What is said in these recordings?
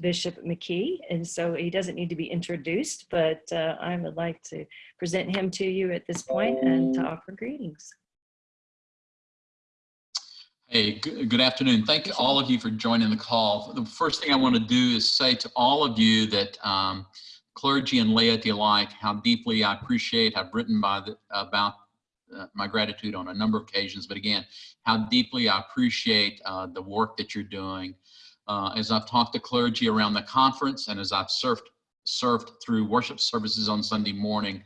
Bishop McKee, and so he doesn't need to be introduced, but uh, I would like to present him to you at this point and to offer greetings. Hey, good, afternoon. Thank you, all of you for joining the call. The first thing I want to do is say to all of you that um, clergy and laity alike, how deeply I appreciate, I've written by the, about uh, my gratitude on a number of occasions, but again, how deeply I appreciate uh, the work that you're doing. Uh, as I've talked to clergy around the conference and as I've served, served through worship services on Sunday morning,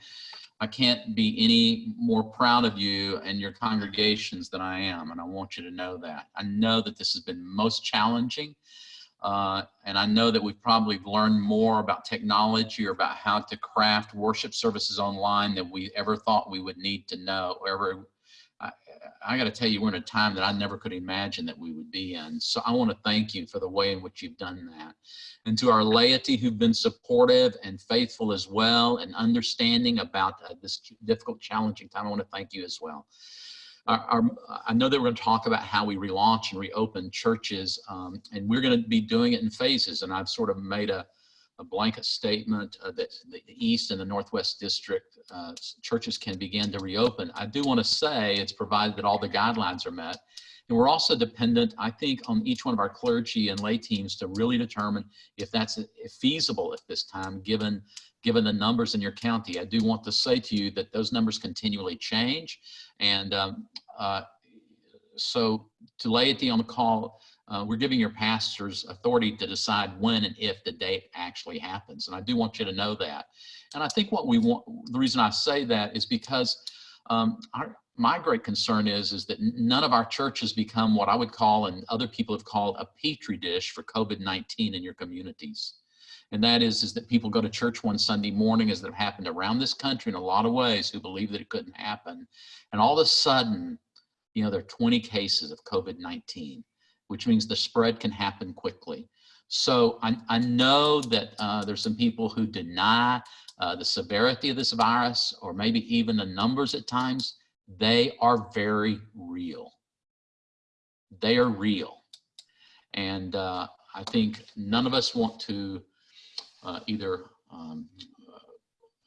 I can't be any more proud of you and your congregations than I am, and I want you to know that. I know that this has been most challenging, uh, and I know that we've probably learned more about technology or about how to craft worship services online than we ever thought we would need to know. or Ever, I, got to tell you, we're in a time that I never could imagine that we would be in. So I want to thank you for the way in which you've done that. And to our laity who've been supportive and faithful as well and understanding about uh, this difficult, challenging time, I want to thank you as well. Our, our, I know that we're going to talk about how we relaunch and reopen churches, um, and we're going to be doing it in phases. And I've sort of made a, a blanket statement uh, that the East and the Northwest District uh, churches can begin to reopen. I do want to say it's provided that all the guidelines are met. And we're also dependent, I think, on each one of our clergy and lay teams to really determine if that's feasible at this time, given given the numbers in your county. I do want to say to you that those numbers continually change. And um, uh, so to laity on the call, uh, we're giving your pastors authority to decide when and if the date actually happens. And I do want you to know that. And I think what we want, the reason I say that is because um, our, my great concern is, is that none of our churches become what I would call, and other people have called a petri dish for COVID-19 in your communities. And that is, is that people go to church one Sunday morning as that happened around this country in a lot of ways who believe that it couldn't happen. And all of a sudden, you know, there are 20 cases of COVID-19, which means the spread can happen quickly. So I, I know that uh, there's some people who deny uh, the severity of this virus or maybe even the numbers at times. They are very real. They are real. And uh, I think none of us want to uh, either um,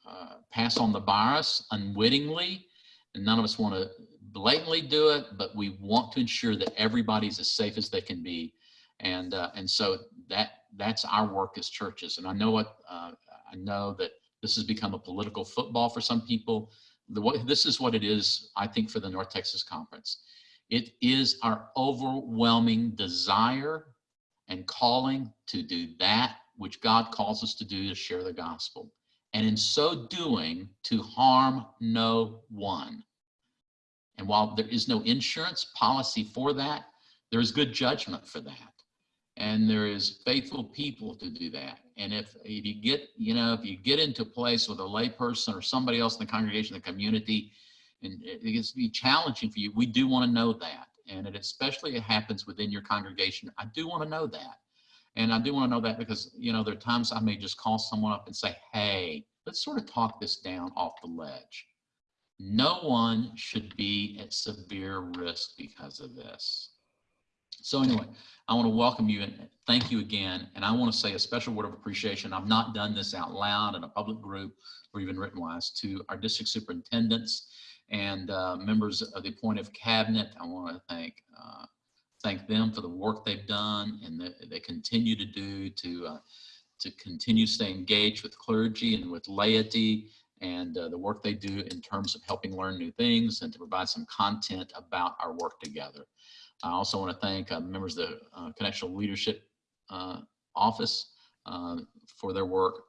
uh, pass on the virus unwittingly, and none of us want to blatantly do it, but we want to ensure that everybody's as safe as they can be. And, uh, and so that, that's our work as churches. And I know what, uh, I know that this has become a political football for some people. The, this is what it is, I think, for the North Texas Conference. It is our overwhelming desire and calling to do that which God calls us to do to share the gospel. And in so doing, to harm no one. And while there is no insurance policy for that, there is good judgment for that. And there is faithful people to do that. And if, if you get, you know, if you get into a place with a layperson or somebody else in the congregation, the community, and it gets to be challenging for you, we do want to know that. And it especially it happens within your congregation. I do want to know that. And I do want to know that because, you know, there are times I may just call someone up and say, hey, let's sort of talk this down off the ledge. No one should be at severe risk because of this. So anyway, I want to welcome you and thank you again. And I want to say a special word of appreciation. I've not done this out loud in a public group or even written wise to our district superintendents and uh, members of the appointive cabinet. I want to thank uh, thank them for the work they've done and that they continue to do to uh, to continue to stay engaged with clergy and with laity and uh, the work they do in terms of helping learn new things and to provide some content about our work together. I also want to thank uh, members of the uh, Connectional Leadership uh, Office uh, for their work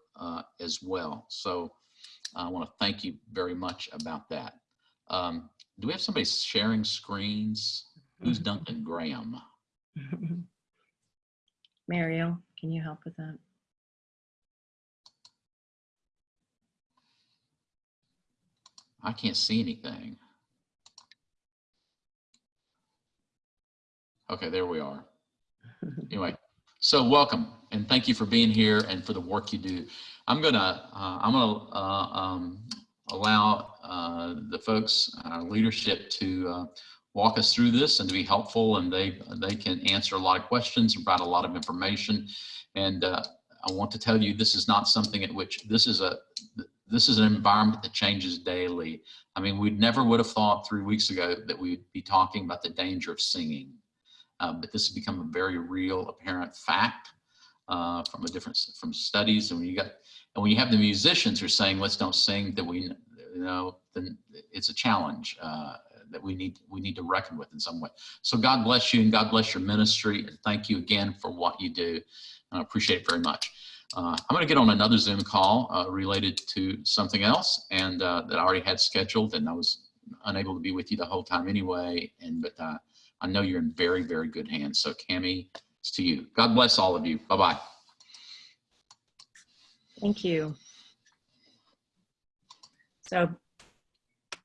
as well. So I want to thank you very much about that. Um, do we have somebody sharing screens? Who's Duncan Graham? Mario, can you help with that? I can't see anything. Okay, there we are. Anyway, so welcome and thank you for being here and for the work you do. I'm gonna uh, I'm gonna uh, um, allow uh, the folks, our leadership, to uh, walk us through this and to be helpful and they they can answer a lot of questions and provide a lot of information and uh, I want to tell you this is not something at which this is a this is an environment that changes daily. I mean, we never would have thought three weeks ago that we'd be talking about the danger of singing, uh, but this has become a very real, apparent fact uh, from a different from studies. And when you got and when you have the musicians who are saying, "Let's don't sing," that we you know, then it's a challenge uh, that we need we need to reckon with in some way. So God bless you and God bless your ministry. And thank you again for what you do. I appreciate it very much. Uh, I'm going to get on another Zoom call uh, related to something else and uh, that I already had scheduled and I was unable to be with you the whole time anyway. And but uh, I know you're in very, very good hands. So Cami, it's to you. God bless all of you. Bye-bye. Thank you. So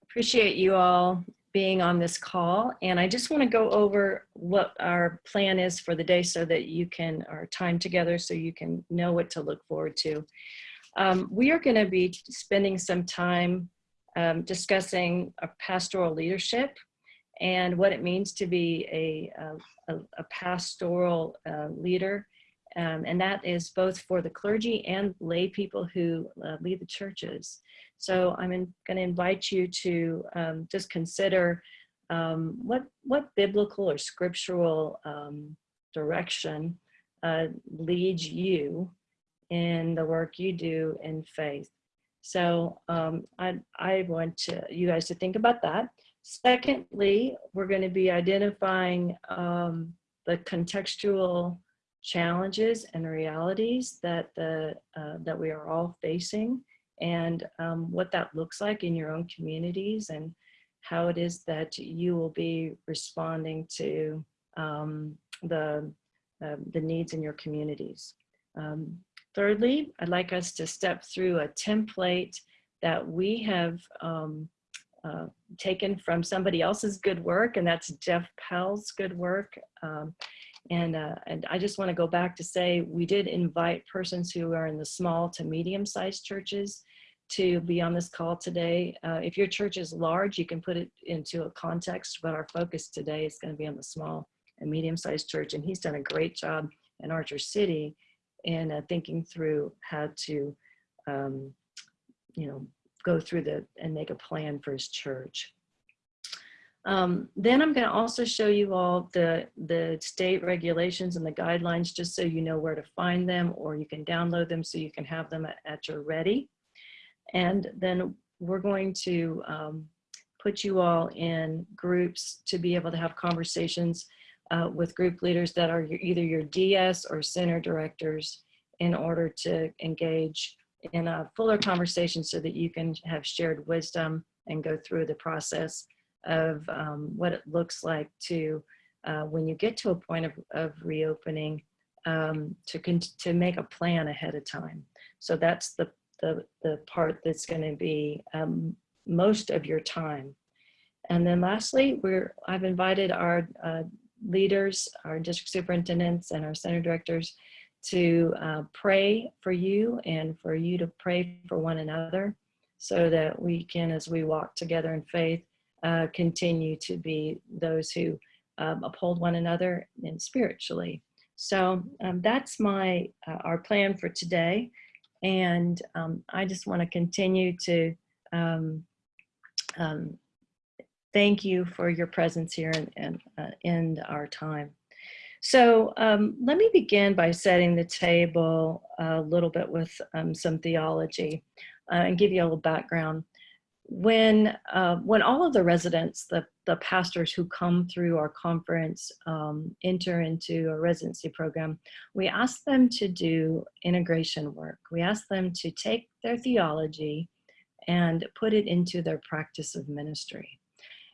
appreciate you all being on this call. And I just want to go over what our plan is for the day so that you can, our time together, so you can know what to look forward to. Um, we are going to be spending some time um, discussing pastoral leadership and what it means to be a, a, a pastoral uh, leader. Um, and that is both for the clergy and lay people who uh, lead the churches. So I'm going to invite you to um, just consider um, what, what biblical or scriptural um, direction uh, leads you in the work you do in faith. So um, I, I want to, you guys to think about that. Secondly, we're going to be identifying um, the contextual challenges and realities that the uh, that we are all facing and um, what that looks like in your own communities and how it is that you will be responding to um, the, uh, the needs in your communities. Um, thirdly, I'd like us to step through a template that we have um, uh, taken from somebody else's good work, and that's Jeff Powell's good work. Um, and, uh, and I just want to go back to say we did invite persons who are in the small to medium sized churches to be on this call today. Uh, if your church is large, you can put it into a context, but our focus today is going to be on the small and medium sized church. And he's done a great job in Archer City in uh, thinking through how to, um, you know, go through the and make a plan for his church. Um, then I'm going to also show you all the, the state regulations and the guidelines just so you know where to find them or you can download them so you can have them at, at your ready. And then we're going to um, put you all in groups to be able to have conversations uh, with group leaders that are your, either your DS or center directors in order to engage in a fuller conversation so that you can have shared wisdom and go through the process of um, what it looks like to, uh, when you get to a point of, of reopening, um, to, to make a plan ahead of time. So that's the, the, the part that's going to be um, most of your time. And then lastly, we're, I've invited our uh, leaders, our district superintendents and our center directors to uh, pray for you and for you to pray for one another so that we can, as we walk together in faith, uh, continue to be those who um, uphold one another and spiritually. So um, that's my uh, our plan for today, and um, I just want to continue to um, um, thank you for your presence here and, and uh, end our time. So um, let me begin by setting the table a little bit with some theology uh, and give you a little background when uh, when all of the residents, the, the pastors who come through our conference um, enter into a residency program, we ask them to do integration work. We ask them to take their theology and put it into their practice of ministry.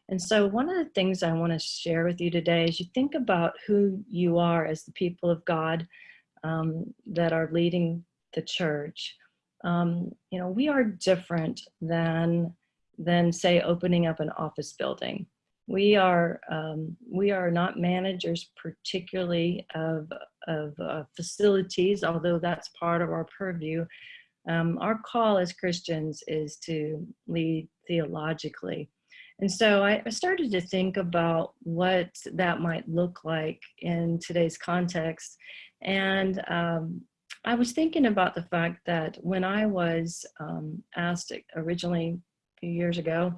And so one of the things I want to share with you today is you think about who you are as the people of God um, that are leading the church. Um, you know, we are different than than say opening up an office building. We are, um, we are not managers particularly of, of uh, facilities, although that's part of our purview. Um, our call as Christians is to lead theologically. And so I, started to think about what that might look like in today's context. And um, I was thinking about the fact that when I was um, asked originally few years ago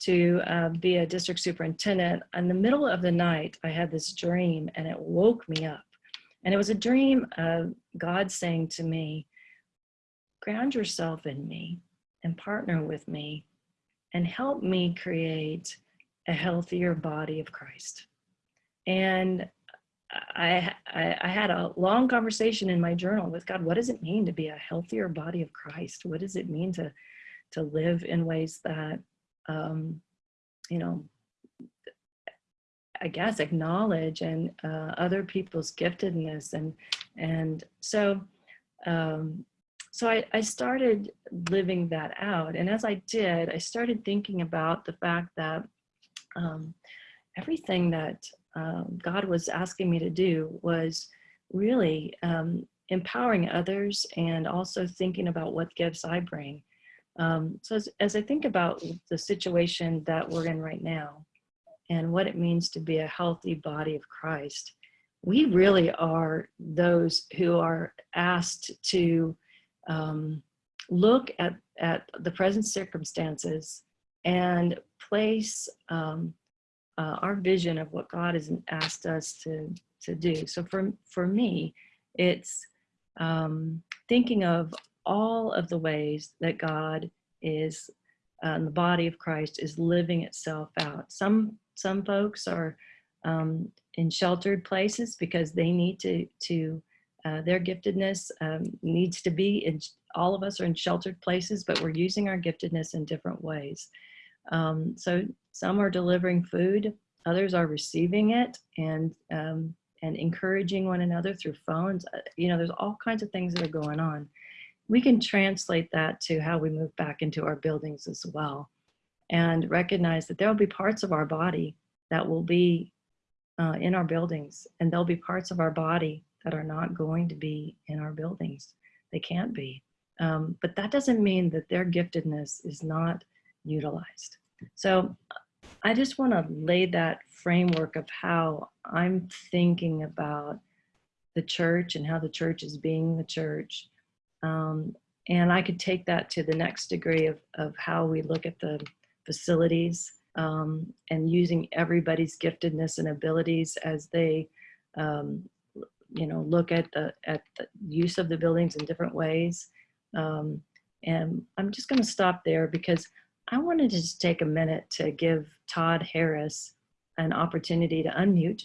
to uh, be a district superintendent, in the middle of the night, I had this dream and it woke me up. And it was a dream of God saying to me, ground yourself in me and partner with me and help me create a healthier body of Christ. And I, I, I, had a long conversation in my journal with God. What does it mean to be a healthier body of Christ? What does it mean to, to live in ways that, um, you know, I guess acknowledge and uh, other people's giftedness and and so um, so I, I started living that out. And as I did, I started thinking about the fact that um, everything that um, God was asking me to do was really um, empowering others and also thinking about what gifts I bring. Um, so as, as I think about the situation that we're in right now and what it means to be a healthy body of Christ, we really are those who are asked to um, look at, at the present circumstances and place um, uh, our vision of what God has asked us to, to do. So for, for me, it's um, thinking of all of the ways that God is, uh, the body of Christ is living itself out. Some, some folks are um, in sheltered places because they need to, to uh, their giftedness um, needs to be in, all of us are in sheltered places, but we're using our giftedness in different ways. Um, so some are delivering food, others are receiving it and, um, and encouraging one another through phones. Uh, you know, there's all kinds of things that are going on. We can translate that to how we move back into our buildings as well and recognize that there'll be parts of our body that will be uh, in our buildings and there'll be parts of our body that are not going to be in our buildings. They can't be. Um, but that doesn't mean that their giftedness is not utilized. So I just want to lay that framework of how I'm thinking about the church and how the church is being the church. Um, and I could take that to the next degree of, of how we look at the facilities um, and using everybody's giftedness and abilities as they um, you know, look at the, at the use of the buildings in different ways. Um, and I'm just gonna stop there because I wanted to just take a minute to give Todd Harris an opportunity to unmute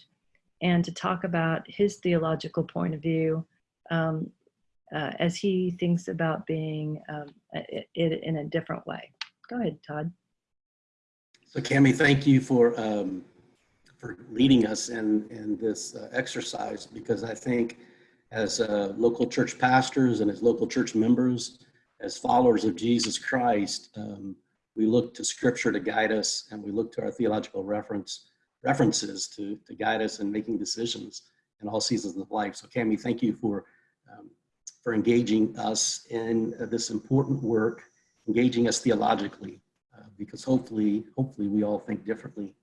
and to talk about his theological point of view um, uh, as he thinks about being um, it, it in a different way. Go ahead, Todd. So Cami, thank you for um, for leading us in, in this uh, exercise because I think as uh, local church pastors and as local church members, as followers of Jesus Christ, um, we look to scripture to guide us and we look to our theological reference references to, to guide us in making decisions in all seasons of life. So Cami, thank you for, um, for engaging us in uh, this important work, engaging us theologically, uh, because hopefully, hopefully we all think differently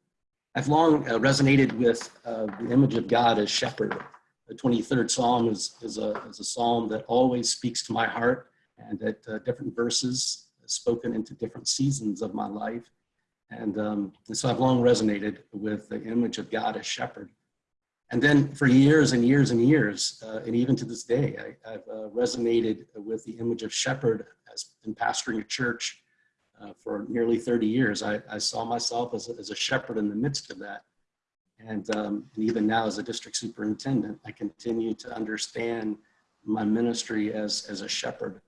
I've long uh, resonated with uh, the image of God as shepherd. The 23rd Psalm is, is, a, is a psalm that always speaks to my heart and at uh, different verses spoken into different seasons of my life. And, um, and so I've long resonated with the image of God as shepherd. And then for years and years and years, uh, and even to this day, I, have uh, resonated with the image of shepherd as in pastoring a church uh, for nearly 30 years. I, I saw myself as a, as a, shepherd in the midst of that. And, um, and even now as a district superintendent, I continue to understand my ministry as, as a shepherd.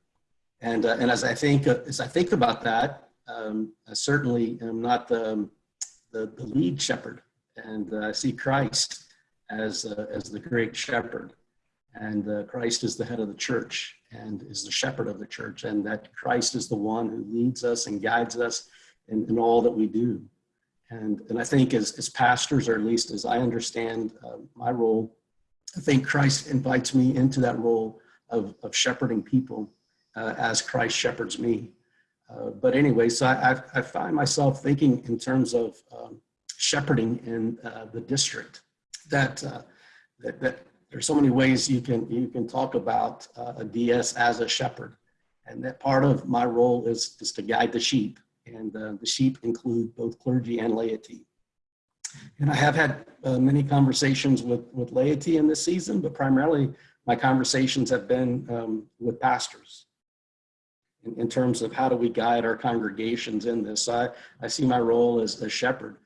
And, uh, and as I think, uh, as I think about that, um, I certainly am not the, the, the lead shepherd. And uh, I see Christ as, uh, as the great shepherd. And uh, Christ is the head of the church and is the shepherd of the church, and that Christ is the one who leads us and guides us in, in all that we do. And, and I think as, as pastors, or at least as I understand uh, my role, I think Christ invites me into that role of, of shepherding people uh, as Christ shepherds me. Uh, but anyway, so I, I, find myself thinking in terms of um, shepherding in uh, the district that, uh, that, that there's so many ways you can, you can talk about uh, a DS as a shepherd. And that part of my role is, is to guide the sheep and uh, the sheep include both clergy and laity. And I have had uh, many conversations with, with laity in this season, but primarily my conversations have been um, with pastors in, in, terms of how do we guide our congregations in this. I, I see my role as a shepherd.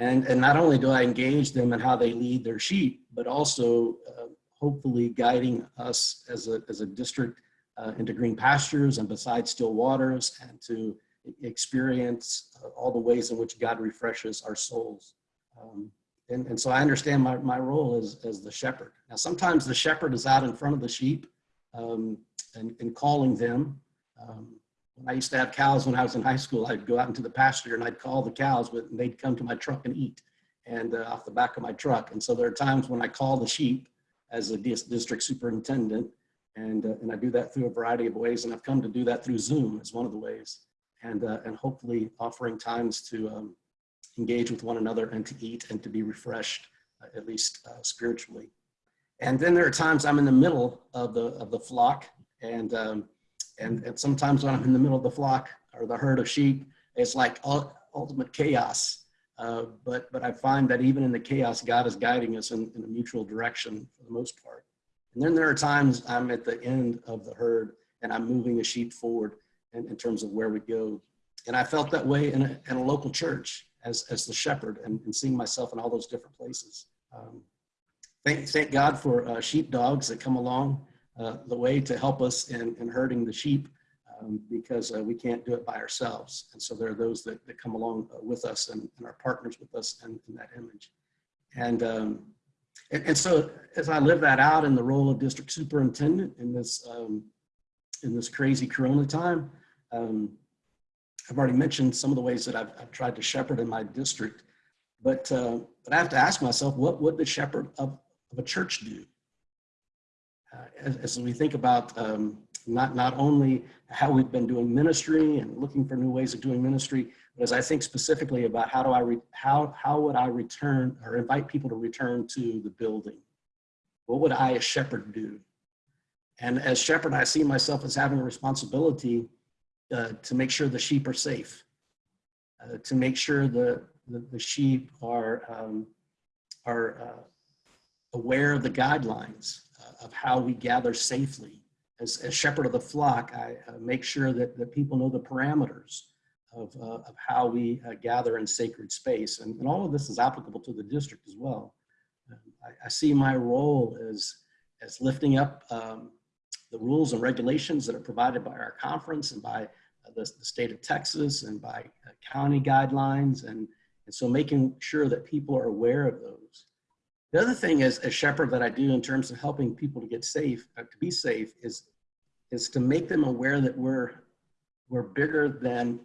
And, and not only do I engage them in how they lead their sheep, but also uh, hopefully guiding us as a, as a district uh, into green pastures and beside still waters and to experience uh, all the ways in which God refreshes our souls. Um, and, and so I understand my, my role as, as the shepherd. Now, sometimes the shepherd is out in front of the sheep um, and, and calling them. Um, when I used to have cows when I was in high school, I'd go out into the pasture and I'd call the cows, but they'd come to my truck and eat and uh, off the back of my truck. And so there are times when I call the sheep as a district superintendent and, uh, and I do that through a variety of ways. And I've come to do that through Zoom as one of the ways and, uh, and hopefully offering times to um, engage with one another and to eat and to be refreshed, uh, at least uh, spiritually. And then there are times I'm in the middle of the, of the flock and, um, and, and sometimes when I'm in the middle of the flock or the herd of sheep, it's like ultimate chaos. Uh, but, but I find that even in the chaos, God is guiding us in, in a mutual direction for the most part. And then there are times I'm at the end of the herd and I'm moving the sheep forward in, in terms of where we go. And I felt that way in a, in a local church as, as the shepherd and, and seeing myself in all those different places. Um, thank, thank God for uh, sheep dogs that come along the way to help us in, in herding the sheep um, because uh, we can't do it by ourselves. And so there are those that, that come along uh, with us and, and are partners with us in, in that image. And, um, and, and, so as I live that out in the role of district superintendent in this, um, in this crazy Corona time, um, I've already mentioned some of the ways that I've, I've tried to shepherd in my district, but, uh, but I have to ask myself, what would the shepherd of, of a church do? Uh, as, as, we think about um, not, not only how we've been doing ministry and looking for new ways of doing ministry, but as I think specifically about how do I, re, how, how would I return or invite people to return to the building? What would I as shepherd do? And as shepherd, I see myself as having a responsibility uh, to make sure the sheep are safe, uh, to make sure the, the, the sheep are, um, are uh, aware of the guidelines uh, of how we gather safely. As, as shepherd of the flock, I uh, make sure that, that people know the parameters of, uh, of how we gather in sacred space. And, and all of this is applicable to the district as well. Um, I, I, see my role as, as lifting up um, the rules and regulations that are provided by our conference and by uh, the, the, state of Texas and by uh, county guidelines. And, and so making sure that people are aware of those. The other thing is a shepherd that I do in terms of helping people to get safe, uh, to be safe is, is to make them aware that we're, we're bigger than,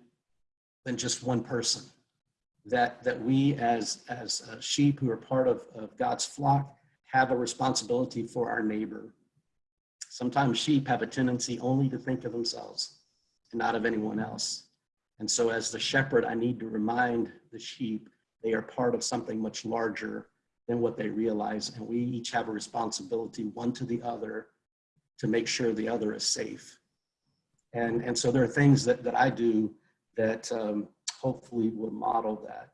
than just one person. That, that we as, as uh, sheep who are part of, of God's flock have a responsibility for our neighbor Sometimes sheep have a tendency only to think of themselves and not of anyone else. And so as the shepherd, I need to remind the sheep they are part of something much larger than what they realize. And we each have a responsibility, one to the other, to make sure the other is safe. And, and so there are things that, that I do that um, hopefully will model that.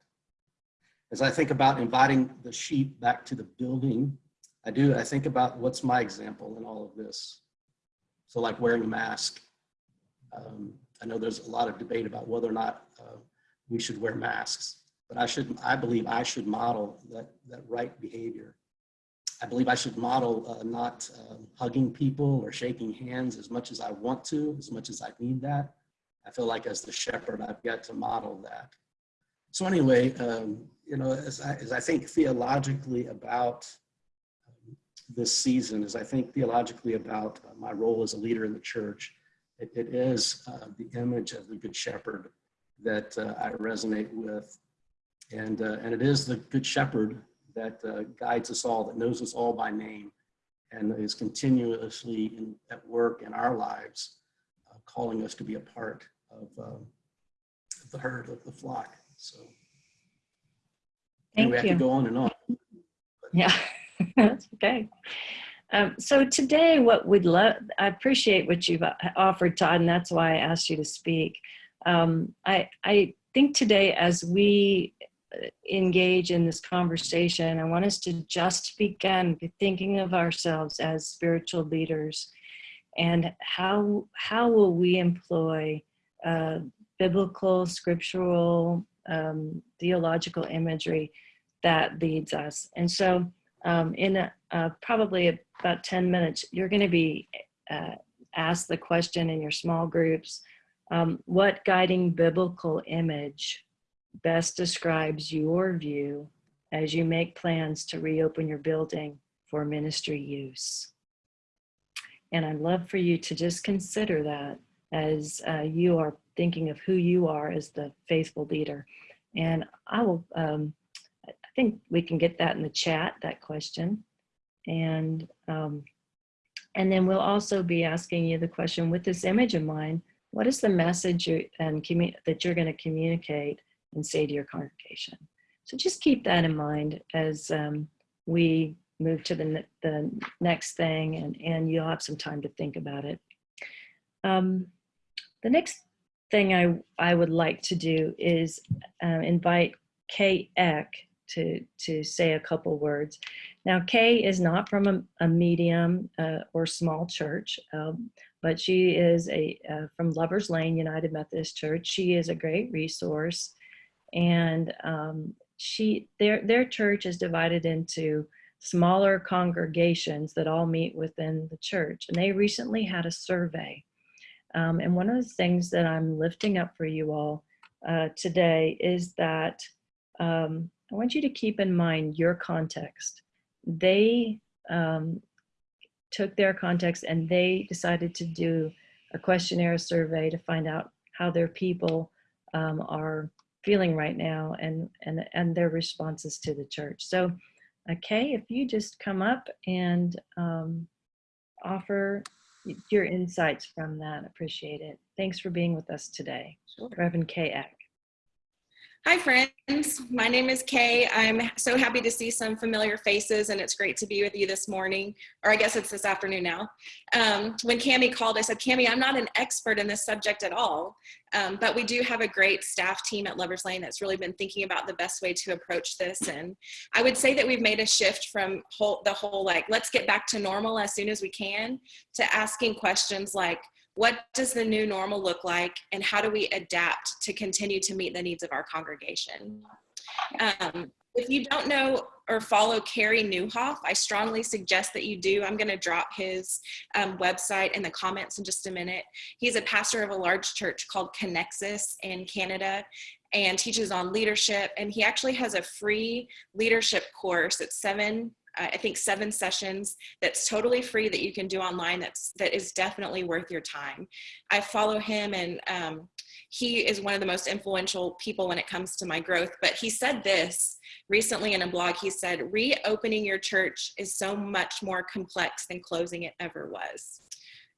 As I think about inviting the sheep back to the building, I do, I think about what's my example in all of this. So like wearing a mask. Um, I know there's a lot of debate about whether or not uh, we should wear masks, but I should, I believe I should model that, that right behavior. I believe I should model uh, not um, hugging people or shaking hands as much as I want to, as much as I need that. I feel like as the shepherd, I've got to model that. So anyway, um, you know, as I, as I think theologically about this season as I think theologically about my role as a leader in the church. it, it is uh, the image of the good shepherd that uh, I resonate with. And, uh, and it is the good shepherd that uh, guides us all, that knows us all by name and is continuously in, at work in our lives, uh, calling us to be a part of um, the herd of the flock. So Thank anyway, I you. could go on and on. Yeah, that's okay. Um, so today, what we'd love, I appreciate what you've uh, offered, Todd, and that's why I asked you to speak. Um, I, I think today, as we engage in this conversation, I want us to just begin thinking of ourselves as spiritual leaders and how, how will we employ uh, biblical, scriptural, um, theological imagery that leads us. And so um, in a, uh, probably about 10 minutes, you're going to be uh, asked the question in your small groups, um, what guiding biblical image best describes your view as you make plans to reopen your building for ministry use? And I'd love for you to just consider that as uh, you are thinking of who you are as the faithful leader. And I will, um, I think we can get that in the chat, that question. And, um, and then we'll also be asking you the question with this image in mind, what is the message you, and that you're going to communicate and say to your congregation? So just keep that in mind as um, we move to the, the next thing and, and you'll have some time to think about it. Um, the next thing I, I would like to do is uh, invite Kay Eck to, to say a couple words. Now, Kay is not from a, a medium uh, or small church, um, but she is a uh, from Lovers Lane United Methodist Church. She is a great resource, and um, she their their church is divided into smaller congregations that all meet within the church. And they recently had a survey, um, and one of the things that I'm lifting up for you all uh, today is that um, I want you to keep in mind your context. They um, took their context and they decided to do a questionnaire survey to find out how their people um, are feeling right now and, and, and their responses to the church. So, okay, if you just come up and um, offer your insights from that, appreciate it. Thanks for being with us today. Reverend Kay Eck. Hi, friends. My name is Kay. I'm so happy to see some familiar faces, and it's great to be with you this morning, or I guess it's this afternoon now. Um, when Cami called, I said, Cami, I'm not an expert in this subject at all, um, but we do have a great staff team at Lovers Lane that's really been thinking about the best way to approach this. And I would say that we've made a shift from whole, the whole like, let's get back to normal as soon as we can, to asking questions like, what does the new normal look like and how do we adapt to continue to meet the needs of our congregation um, if you don't know or follow Carey Nieuwhof, I strongly suggest that you do. I'm going to drop his um, website in the comments in just a minute. He's a pastor of a large church called Connexus in Canada and teaches on leadership. And he actually has a free leadership course. It's seven I think seven sessions that's totally free that you can do online that's that is definitely worth your time. I follow him and um, he is one of the most influential people when it comes to my growth, but he said this recently in a blog. He said, reopening your church is so much more complex than closing it ever was.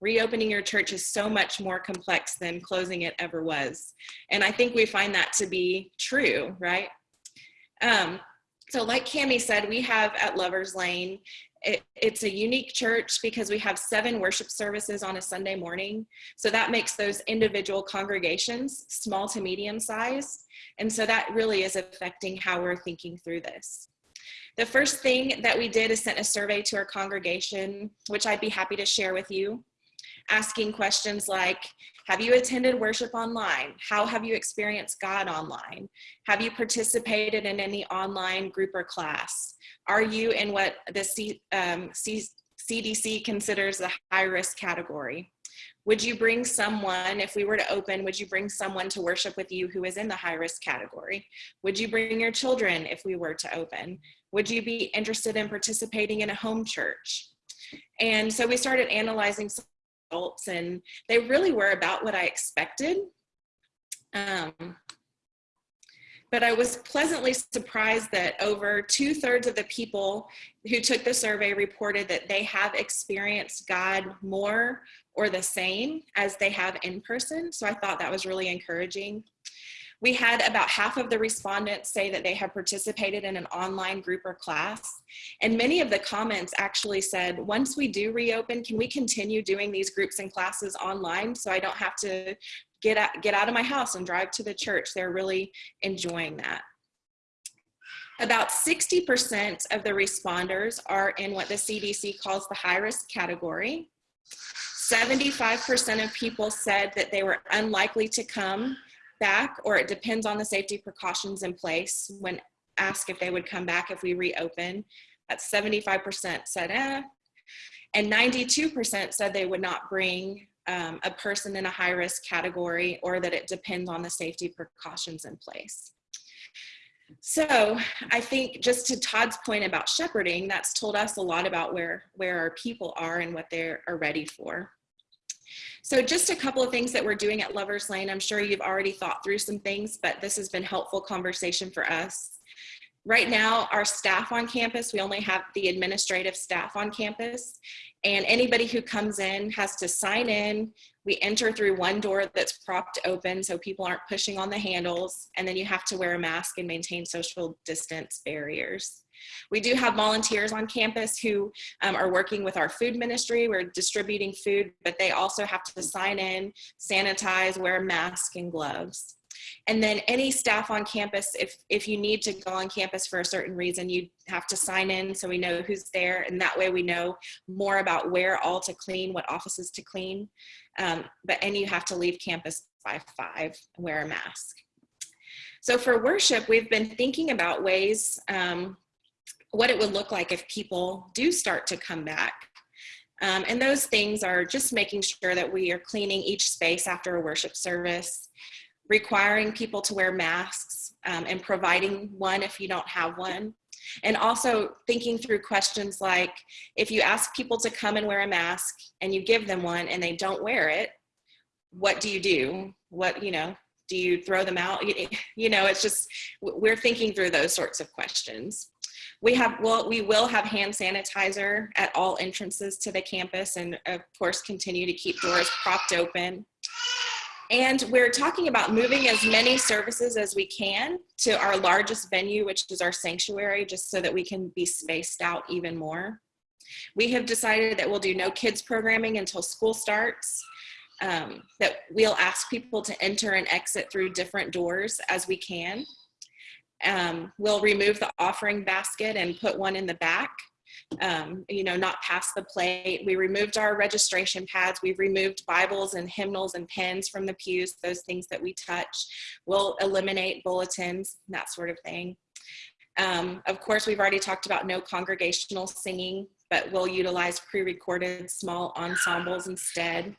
Reopening your church is so much more complex than closing it ever was. And I think we find that to be true, right? Um, so like Cami said, we have at Lover's Lane, it, it's a unique church because we have seven worship services on a Sunday morning. So that makes those individual congregations small to medium size. And so that really is affecting how we're thinking through this. The first thing that we did is sent a survey to our congregation, which I'd be happy to share with you asking questions like, have you attended worship online? How have you experienced God online? Have you participated in any online group or class? Are you in what the C, um, C, CDC considers the high risk category? Would you bring someone, if we were to open, would you bring someone to worship with you who is in the high risk category? Would you bring your children if we were to open? Would you be interested in participating in a home church? And so we started analyzing some results and they really were about what I expected. Um, but I was pleasantly surprised that over two thirds of the people who took the survey reported that they have experienced God more or the same as they have in person. So I thought that was really encouraging. We had about half of the respondents say that they have participated in an online group or class. And many of the comments actually said, once we do reopen, can we continue doing these groups and classes online so I don't have to get out, get out of my house and drive to the church? They're really enjoying that. About 60% of the responders are in what the CDC calls the high risk category. 75% of people said that they were unlikely to come back or it depends on the safety precautions in place when asked if they would come back if we reopen. That's 75% said eh. And 92% said they would not bring um, a person in a high risk category or that it depends on the safety precautions in place. So I think just to Todd's point about shepherding, that's told us a lot about where, where our people are and what they are ready for. So just a couple of things that we're doing at Lover's Lane. I'm sure you've already thought through some things, but this has been helpful conversation for us. Right now, our staff on campus, we only have the administrative staff on campus and anybody who comes in has to sign in. We enter through one door that's propped open so people aren't pushing on the handles and then you have to wear a mask and maintain social distance barriers. We do have volunteers on campus who um, are working with our food ministry. We're distributing food, but they also have to sign in, sanitize, wear a mask and gloves. And then any staff on campus, if, if you need to go on campus for a certain reason, you have to sign in so we know who's there. And that way we know more about where all to clean, what offices to clean. Um, but, and you have to leave campus by five, wear a mask. So for worship, we've been thinking about ways um, what it would look like if people do start to come back. Um, and those things are just making sure that we are cleaning each space after a worship service, requiring people to wear masks um, and providing one if you don't have one. And also thinking through questions like, if you ask people to come and wear a mask and you give them one and they don't wear it, what do you do? What, you know, do you throw them out? You know, it's just, we're thinking through those sorts of questions. We have, well, we will have hand sanitizer at all entrances to the campus and of course continue to keep doors propped open. And we're talking about moving as many services as we can to our largest venue, which is our sanctuary, just so that we can be spaced out even more. We have decided that we'll do no kids programming until school starts, um, that we'll ask people to enter and exit through different doors as we can. Um, we'll remove the offering basket and put one in the back, um, you know, not past the plate. We removed our registration pads. We've removed Bibles and hymnals and pens from the pews, those things that we touch. We'll eliminate bulletins, that sort of thing. Um, of course, we've already talked about no congregational singing, but we'll utilize pre-recorded small ensembles instead.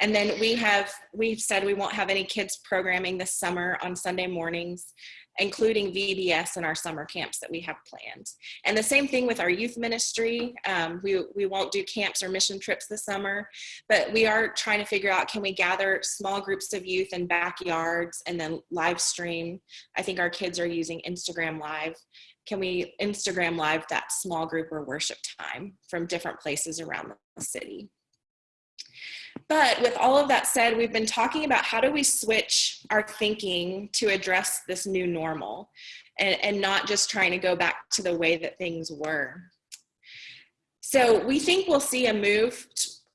And then we have, we've said we won't have any kids programming this summer on Sunday mornings including VBS and our summer camps that we have planned. And the same thing with our youth ministry. Um, we, we won't do camps or mission trips this summer, but we are trying to figure out, can we gather small groups of youth in backyards and then live stream? I think our kids are using Instagram Live. Can we Instagram Live that small group or worship time from different places around the city? But with all of that said, we've been talking about how do we switch our thinking to address this new normal and, and not just trying to go back to the way that things were. So we think we'll see a move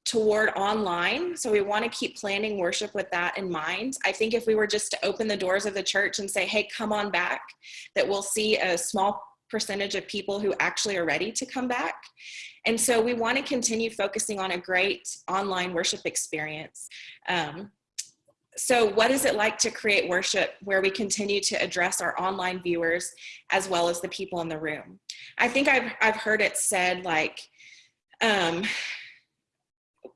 toward online. So we want to keep planning worship with that in mind. I think if we were just to open the doors of the church and say, hey, come on back, that we'll see a small percentage of people who actually are ready to come back. And so we want to continue focusing on a great online worship experience. Um, so what is it like to create worship where we continue to address our online viewers as well as the people in the room? I think I've, I've heard it said like, um,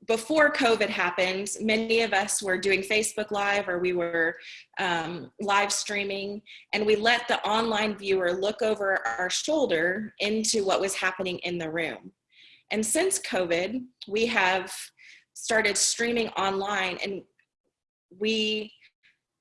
before COVID happened, many of us were doing Facebook Live or we were um, live streaming, and we let the online viewer look over our shoulder into what was happening in the room. And since COVID, we have started streaming online and we,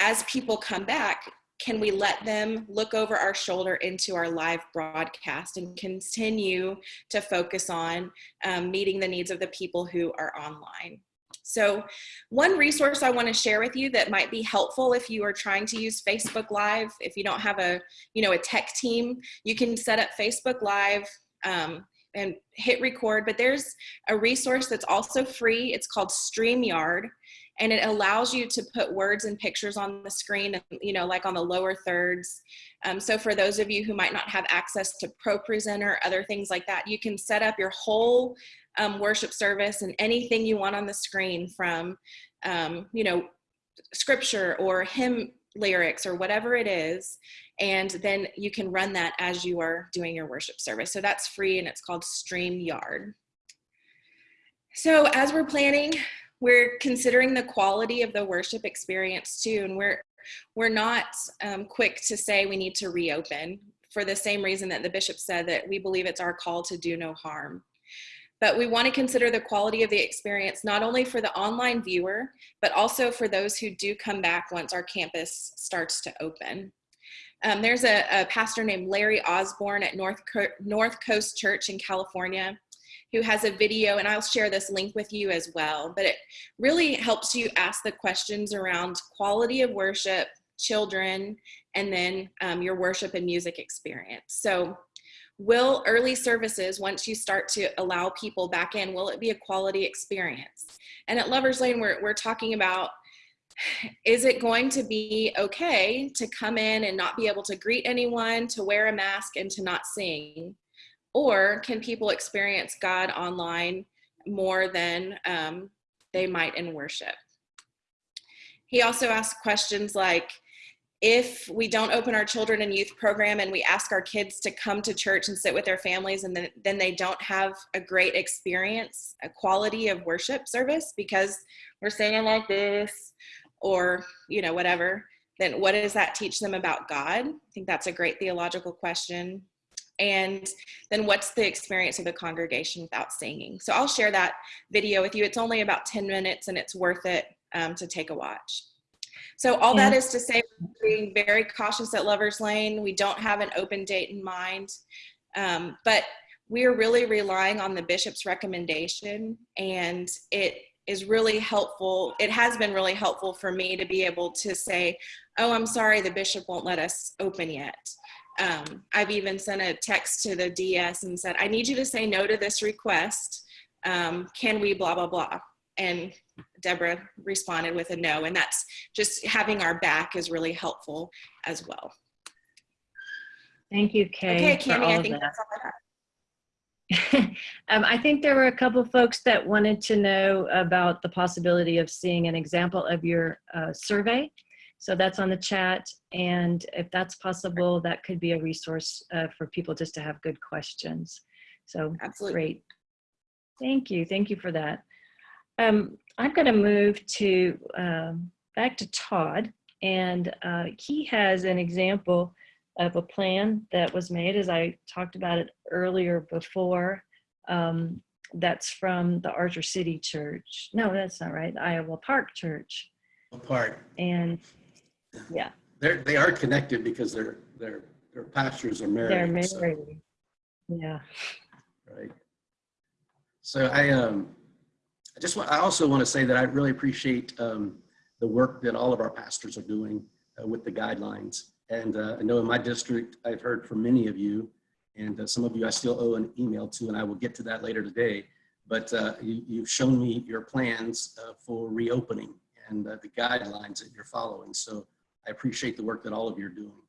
as people come back, can we let them look over our shoulder into our live broadcast and continue to focus on um, meeting the needs of the people who are online. So one resource I want to share with you that might be helpful if you are trying to use Facebook Live, if you don't have a, you know, a tech team, you can set up Facebook Live um, and hit record, but there's a resource that's also free. It's called StreamYard and it allows you to put words and pictures on the screen, you know, like on the lower thirds. Um, so for those of you who might not have access to ProPresenter, other things like that, you can set up your whole um, worship service and anything you want on the screen from, um, you know, scripture or hymn lyrics or whatever it is. And then you can run that as you are doing your worship service. So that's free and it's called StreamYard. So as we're planning, we're considering the quality of the worship experience too. And we're, we're not um, quick to say we need to reopen for the same reason that the bishop said that we believe it's our call to do no harm. But we want to consider the quality of the experience, not only for the online viewer, but also for those who do come back once our campus starts to open. Um, there's a, a, pastor named Larry Osborne at North, Co North Coast Church in California who has a video, and I'll share this link with you as well, but it really helps you ask the questions around quality of worship, children, and then um, your worship and music experience. So will early services, once you start to allow people back in, will it be a quality experience? And at Lover's Lane, we're, we're talking about, is it going to be okay to come in and not be able to greet anyone, to wear a mask and to not sing? Or can people experience God online more than um, they might in worship? He also asked questions like, if we don't open our children and youth program and we ask our kids to come to church and sit with their families and then, then they don't have a great experience, a quality of worship service because we're singing like this or, you know, whatever, then what does that teach them about God? I think that's a great theological question. And then what's the experience of the congregation without singing? So I'll share that video with you. It's only about 10 minutes and it's worth it um, to take a watch. So all yeah. that is to say, being very cautious at Lover's Lane. We don't have an open date in mind, um, but we are really relying on the bishop's recommendation and it is really helpful. It has been really helpful for me to be able to say, oh, I'm sorry, the bishop won't let us open yet. Um, I've even sent a text to the DS and said, I need you to say no to this request. Um, can we blah, blah, blah. And Deborah responded with a no. And that's just having our back is really helpful as well. Thank you, Kay. Okay, Cami, I think that. that's all I have. um, I think there were a couple folks that wanted to know about the possibility of seeing an example of your uh, survey. So that's on the chat. And if that's possible, that could be a resource uh, for people just to have good questions. So Absolutely. great. Thank you. Thank you for that. Um, I'm going to move to um, back to Todd, and uh, he has an example of a plan that was made, as I talked about it earlier before. Um, that's from the Archer City Church. No, that's not right. The Iowa Park Church. Park. And yeah, they're they are connected because their their their pastors are married. they're married. so- Yeah. right? So I um, I just want, I also want to say that I really appreciate um, the work that all of our pastors are doing uh, with the guidelines. And uh, I know in my district, I've heard from many of you, and uh, some of you I still owe an email to, and I will get to that later today. But uh, you, you've shown me your plans uh, for reopening and uh, the guidelines that you're following. So I appreciate the work that all of you are doing.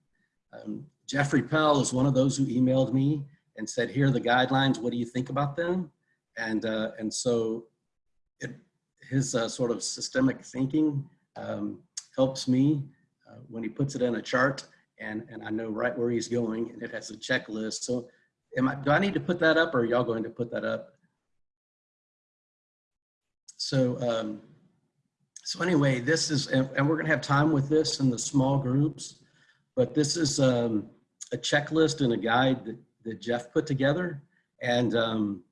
Um, Jeffrey Pell is one of those who emailed me and said, here are the guidelines. What do you think about them? And, uh, and so it, his sort of systemic thinking um, helps me uh, when he puts it in a chart and, and I know right where he's going and it has a checklist. So am I, do I need to put that up or are y'all going to put that up? So, um, so anyway, this is, and, and we're gonna have time with this in the small groups, but this is um, a checklist and a guide that, that Jeff put together and, um,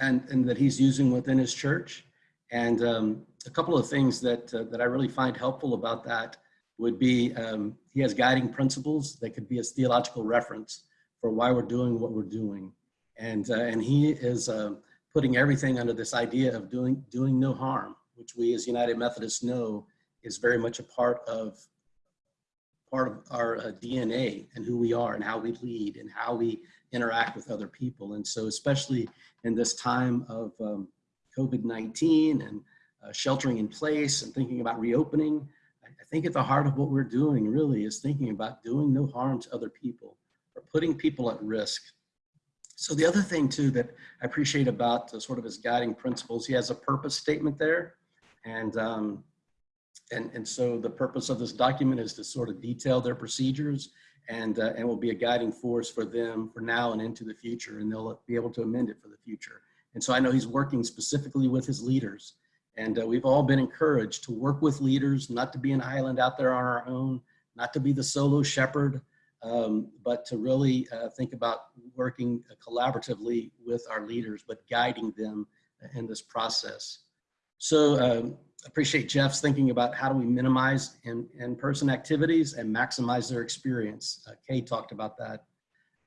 and, and that he's using within his church. And um, a couple of things that, uh, that I really find helpful about that would be, um, he has guiding principles that could be a theological reference for why we're doing what we're doing. And, uh, and he is uh, putting everything under this idea of doing, doing no harm, which we as United Methodists know is very much a part of part of our uh, DNA and who we are and how we lead and how we interact with other people. And so especially in this time of um, COVID-19 and uh, sheltering in place and thinking about reopening, think at the heart of what we're doing really is thinking about doing no harm to other people or putting people at risk. So the other thing too that I appreciate about uh, sort of his guiding principles, he has a purpose statement there. And um, and, and so the purpose of this document is to sort of detail their procedures and, uh, and will be a guiding force for them for now and into the future. And they'll be able to amend it for the future. And so I know he's working specifically with his leaders. And uh, we've all been encouraged to work with leaders, not to be an island out there on our own, not to be the solo shepherd, um, but to really uh, think about working collaboratively with our leaders, but guiding them in this process. So um, appreciate Jeff's thinking about how do we minimize in, in-person activities and maximize their experience. Uh, Kay talked about that.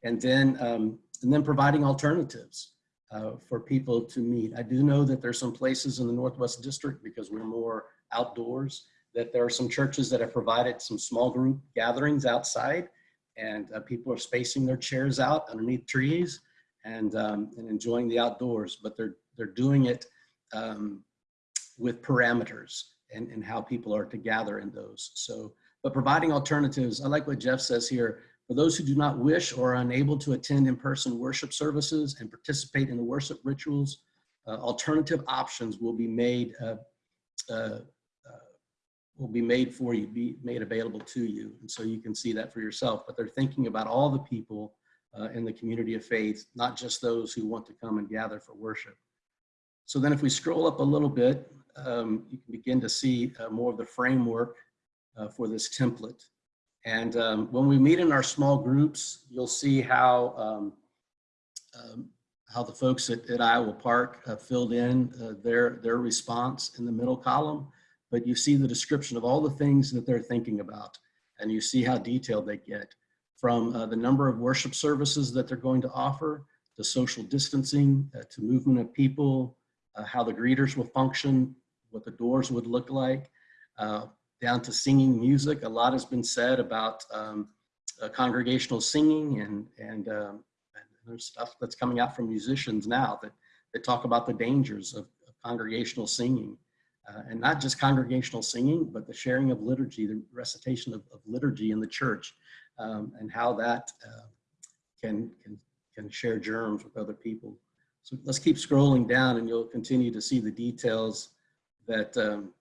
And then, um, and then providing alternatives uh, for people to meet. I do know that there's some places in the Northwest District because we're more outdoors, that there are some churches that have provided some small group gatherings outside and uh, people are spacing their chairs out underneath trees and, um, and enjoying the outdoors, but they're, they're doing it um, with parameters and, and how people are to gather in those. So, but providing alternatives, I like what Jeff says here, for those who do not wish or are unable to attend in-person worship services and participate in the worship rituals, uh, alternative options will be made uh, uh, uh, will be made for you, be made available to you. And so you can see that for yourself, but they're thinking about all the people uh, in the community of faith, not just those who want to come and gather for worship. So then if we scroll up a little bit, um, you can begin to see more of the framework for this template. And um, when we meet in our small groups, you'll see how um, um how the folks at, at Iowa Park uh, filled in uh, their, their response in the middle column, but you see the description of all the things that they're thinking about, and you see how detailed they get from uh, the number of worship services that they're going to offer, to social distancing, uh, to movement of people, uh, how the greeters will function, what the doors would look like, uh, down to singing music. A lot has been said about um, uh, congregational singing and, and, um, and, there's stuff that's coming out from musicians now that, that talk about the dangers of, of congregational singing. Uh, and not just congregational singing, but the sharing of liturgy, the recitation of, of liturgy in the church, um, and how that uh, can, can, can share germs with other people. So let's keep scrolling down and you'll continue to see the details that um,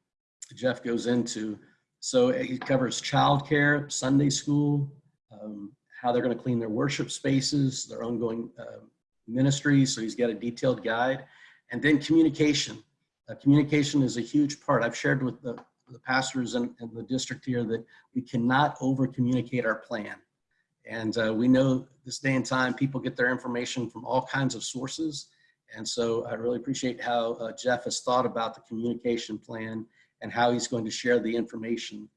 Jeff goes into. So he covers childcare, Sunday school, um, how they're going to clean their worship spaces, their ongoing uh, ministries. So he's got a detailed guide. And then communication. Uh, communication is a huge part. I've shared with the, the pastors in, the district here that we cannot over communicate our plan. And uh, we know this day and time, people get their information from all kinds of sources. And so I really appreciate how uh, Jeff has thought about the communication plan and how he's going to share the information.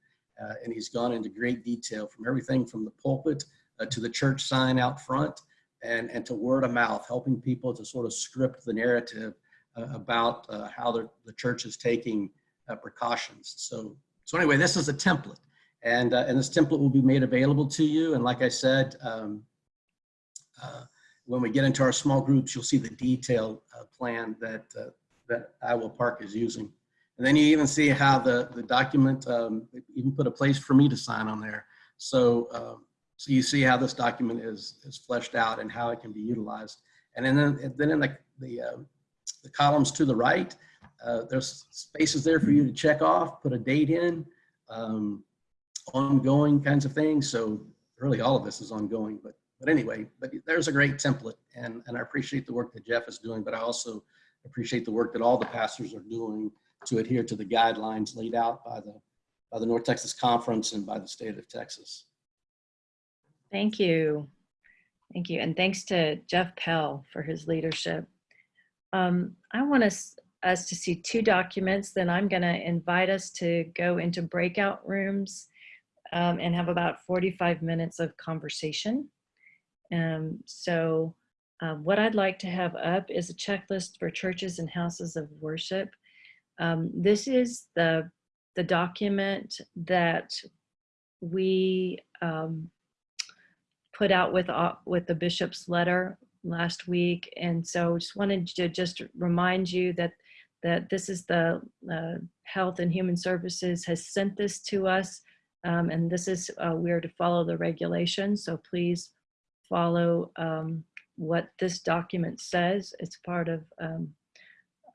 Uh, and he's gone into great detail from everything from the pulpit uh, to the church sign out front and, and to word of mouth, helping people to sort of script the narrative uh, about uh, how the, the church is taking uh, precautions. So, so anyway, this is a template. And, and this template will be made available to you. And like I said, um, when we get into our small groups, you'll see the detailed uh, plan that, uh, that Iowa Park is using. And then you even see how the, the document, um, even put a place for me to sign on there. So, uh, so you see how this document is, is fleshed out and how it can be utilized. And then, then in the, the, uh, the columns to the right, uh, there's spaces there for you to check off, put a date in, um, ongoing kinds of things. So really all of this is ongoing, but but anyway, but there's a great template and, and I appreciate the work that Jeff is doing, but I also appreciate the work that all the pastors are doing to adhere to the guidelines laid out by the, by the North Texas Conference and by the state of Texas. Thank you. Thank you. And thanks to Jeff Pell for his leadership. Um, I want us, us to see two documents, then I'm going to invite us to go into breakout rooms um, and have about 45 minutes of conversation. Um, so uh, what I'd like to have up is a checklist for churches and houses of worship. Um, this is the, the document that we um, put out with, uh, with the bishop's letter last week. And so just wanted to just remind you that, that this is the uh, Health and Human Services has sent this to us. Um, and this is, uh, we are to follow the regulations. So please follow um, what this document says. It's part of um,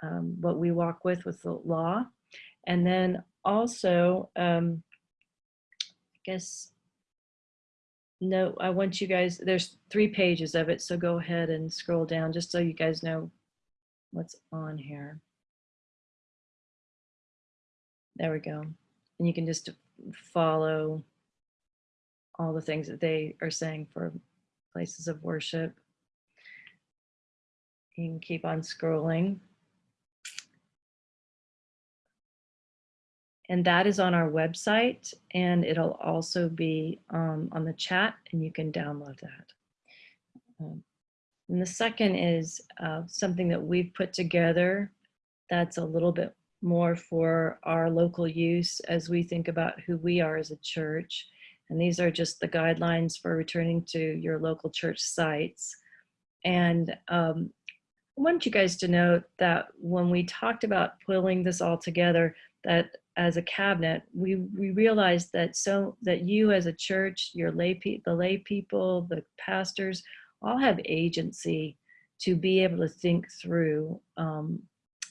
um, what we walk with with the law. And then also, um, I guess, no, I want you guys, there's three pages of it, so go ahead and scroll down just so you guys know what's on here. There we go. And you can just follow all the things that they are saying for places of worship. You can keep on scrolling. And that is on our website and it'll also be um, on the chat and you can download that. Um, and the second is uh, something that we've put together that's a little bit more for our local use as we think about who we are as a church. And these are just the guidelines for returning to your local church sites. And um, I want you guys to know that when we talked about pulling this all together, that as a cabinet, we, we realized that so that you as a church, your lay pe the lay people, the pastors, all have agency to be able to think through um,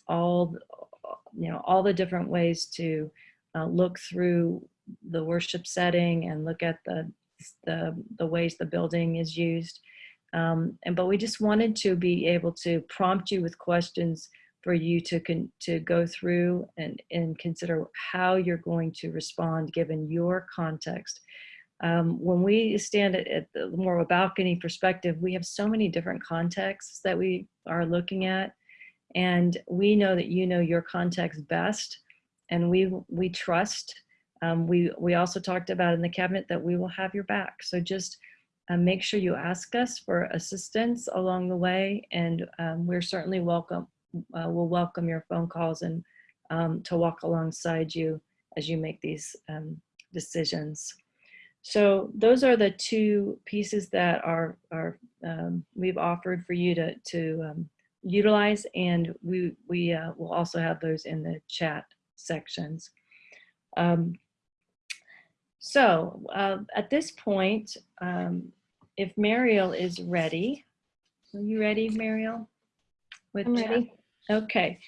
all, you know, all the different ways to uh, look through the worship setting and look at the, the, the ways the building is used. Um, and, but we just wanted to be able to prompt you with questions for you to con to go through and, and consider how you're going to respond given your context. Um, when we stand at, at the more of a balcony perspective, we have so many different contexts that we are looking at. And we know that you know your context best. And we, we trust. Um, we, we also talked about in the cabinet that we will have your back. So just uh, make sure you ask us for assistance along the way. And um, we're certainly welcome uh, will welcome your phone calls and um, to walk alongside you as you make these um, decisions. So those are the two pieces that are, are um, we've offered for you to, to um, utilize and we, we uh, will also have those in the chat sections. Um, so uh, at this point, um, if Mariel is ready, are you ready, Mariel? With I'm ready. Okay,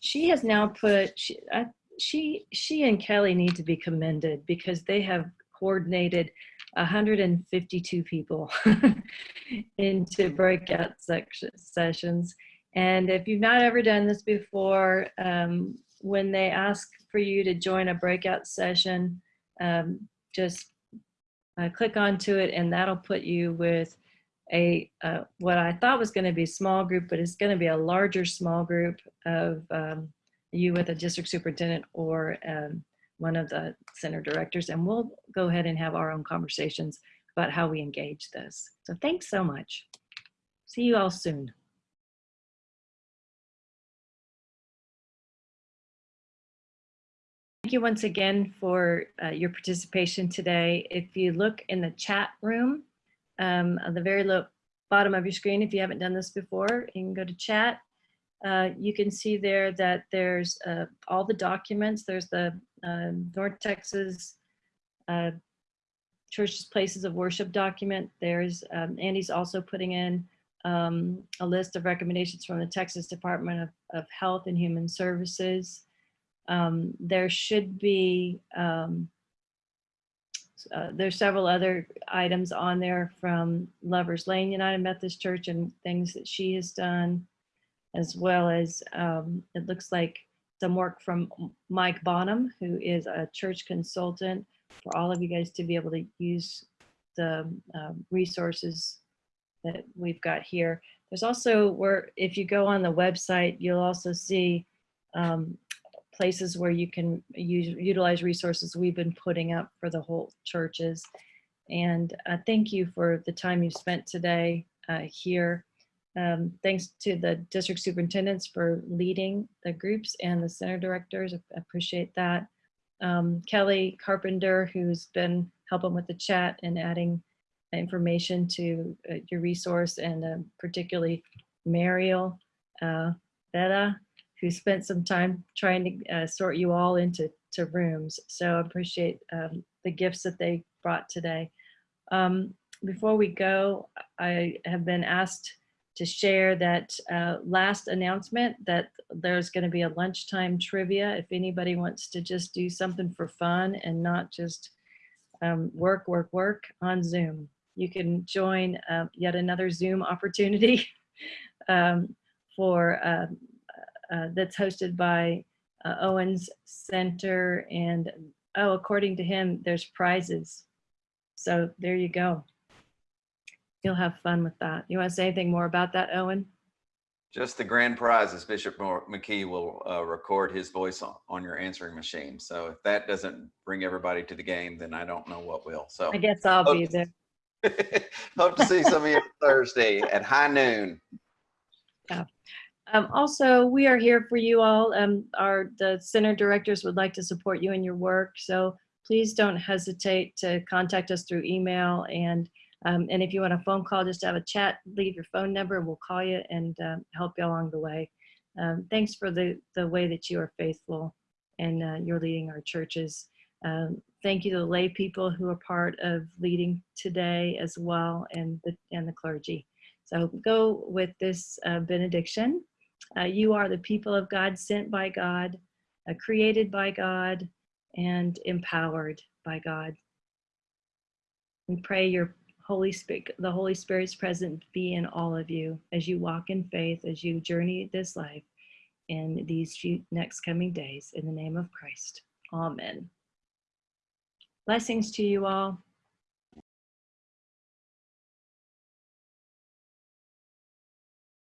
she has now put, she, uh, she, she and Kelly need to be commended because they have coordinated 152 people into breakout section, sessions. And if you've not ever done this before, um, when they ask for you to join a breakout session, um, just uh, click onto it and that'll put you with a uh, what I thought was going to be a small group, but it's going to be a larger small group of um, you with a district superintendent or um, one of the center directors, and we'll go ahead and have our own conversations about how we engage this. So thanks so much. See you all soon. Thank you once again for uh, your participation today. If you look in the chat room, um, on the very low bottom of your screen, if you haven't done this before, you can go to chat. Uh, you can see there that there's uh, all the documents. There's the uh, North Texas uh, Churches Places of Worship document. There's um, Andy's also putting in um, a list of recommendations from the Texas Department of, of Health and Human Services. Um, there should be um, uh, there's several other items on there from Lovers Lane United Methodist Church and things that she has done, as well as um, it looks like some work from Mike Bonham, who is a church consultant for all of you guys to be able to use the um, resources that we've got here. There's also where if you go on the website, you'll also see um, places where you can use, utilize resources we've been putting up for the whole churches. And uh, thank you for the time you spent today uh, here. Um, thanks to the district superintendents for leading the groups and the center directors. I appreciate that. Um, Kelly Carpenter, who's been helping with the chat and adding information to uh, your resource, and um, particularly Mariel uh, who spent some time trying to uh, sort you all into to rooms. So I appreciate um, the gifts that they brought today. Um, before we go, I have been asked to share that uh, last announcement that there's going to be a lunchtime trivia. If anybody wants to just do something for fun and not just um, work, work, work on Zoom, you can join uh, yet another Zoom opportunity um, for um, uh, that's hosted by uh, Owens Center. And oh, according to him, there's prizes. So there you go. You'll have fun with that. You want to say anything more about that, Owen? Just the grand prizes, Bishop McKee will uh, record his voice on, on your answering machine. So if that doesn't bring everybody to the game, then I don't know what will. So I guess I'll be there. hope to see some of you Thursday at high noon. Um, also, we are here for you all. Um, our the center directors would like to support you in your work, so please don't hesitate to contact us through email. And um, and if you want a phone call, just have a chat, leave your phone number, we'll call you and um, help you along the way. Um, thanks for the the way that you are faithful and uh, you're leading our churches. Um, thank you to the lay people who are part of leading today as well, and the and the clergy. So go with this uh, benediction. Uh, you are the people of God, sent by God, uh, created by God, and empowered by God. We pray your Holy Spirit, the Holy Spirit's presence be in all of you as you walk in faith, as you journey this life in these few next coming days. In the name of Christ, Amen. Blessings to you all.